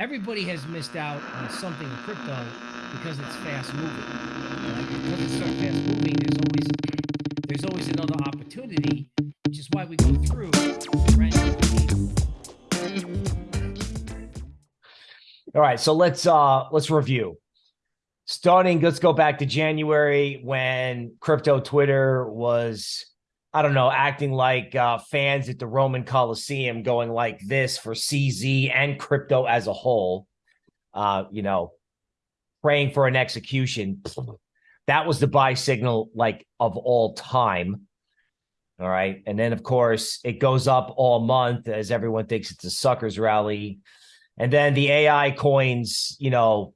everybody has missed out on something in crypto because it's fast moving. Because it's so fast moving, there's always there's always another opportunity, which is why we go through. All right, so let's uh let's review. Starting, let's go back to January when crypto Twitter was, I don't know, acting like uh, fans at the Roman Coliseum, going like this for CZ and crypto as a whole. Uh, you know, praying for an execution. That was the buy signal like of all time. All right. And then, of course, it goes up all month as everyone thinks it's a suckers rally. And then the AI coins, you know,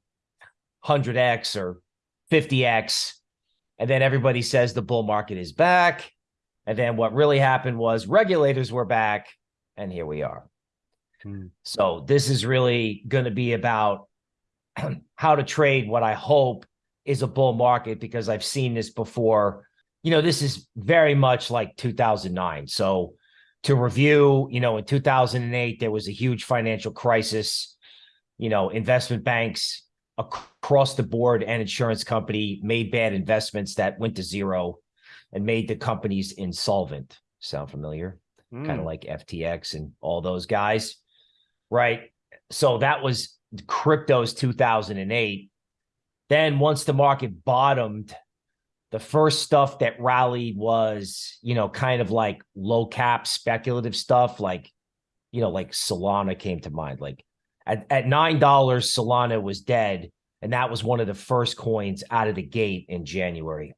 100x or 50x. And then everybody says the bull market is back. And then what really happened was regulators were back. And here we are. Hmm. So this is really going to be about how to trade what I hope is a bull market because I've seen this before. You know, this is very much like 2009. So to review, you know, in 2008, there was a huge financial crisis. You know, investment banks across the board and insurance company made bad investments that went to zero and made the companies insolvent. Sound familiar? Mm. Kind of like FTX and all those guys, right? So that was crypto's 2008. Then once the market bottomed the first stuff that rallied was, you know, kind of like low cap speculative stuff, like, you know, like Solana came to mind. Like at, at $9, Solana was dead. And that was one of the first coins out of the gate in January.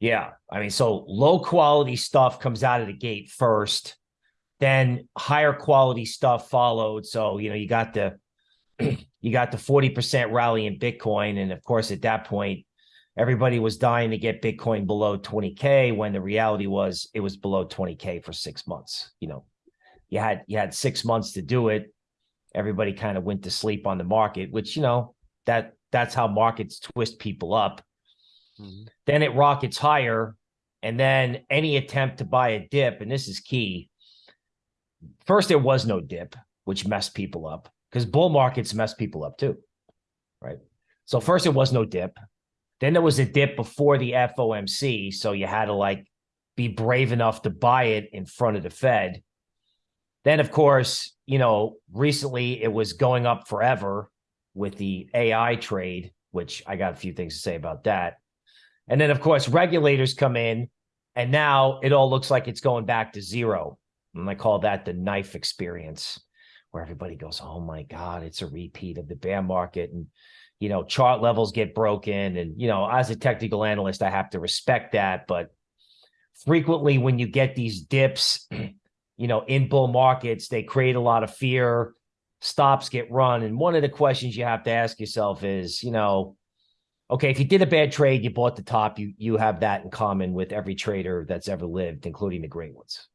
Yeah. I mean, so low quality stuff comes out of the gate first, then higher quality stuff followed. So, you know, you got the, you got the 40% rally in Bitcoin. And of course, at that point, everybody was dying to get Bitcoin below 20K when the reality was it was below 20K for six months. You know, you had you had six months to do it. Everybody kind of went to sleep on the market, which, you know, that that's how markets twist people up. Mm-hmm. Then it rockets higher. And then any attempt to buy a dip, and this is key. First, there was no dip, which messed people up because bull markets mess people up too. Right. So first, there was no dip. Then there was a dip before the FOMC. So you had to like be brave enough to buy it in front of the Fed. Then, of course, you know, recently it was going up forever with the AI trade, which I got a few things to say about that. And then, of course, regulators come in, and now it all looks like it's going back to zero. And I call that the knife experience, where everybody goes, Oh my God, it's a repeat of the bear market. And you know, chart levels get broken. And, you know, as a technical analyst, I have to respect that. But frequently when you get these dips, you know, in bull markets, they create a lot of fear, stops get run. And one of the questions you have to ask yourself is, you know, okay, if you did a bad trade, you bought the top, you you have that in common with every trader that's ever lived, including the great ones.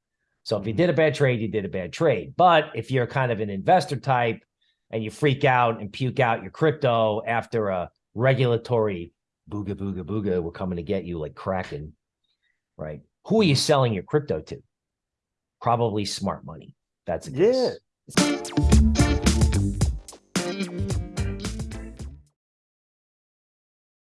So if you mm-hmm. did a bad trade, you did a bad trade. But if you're kind of an investor type, and you freak out and puke out your crypto after a regulatory booga booga booga we're coming to get you like kraken right who are you selling your crypto to probably smart money that's a yeah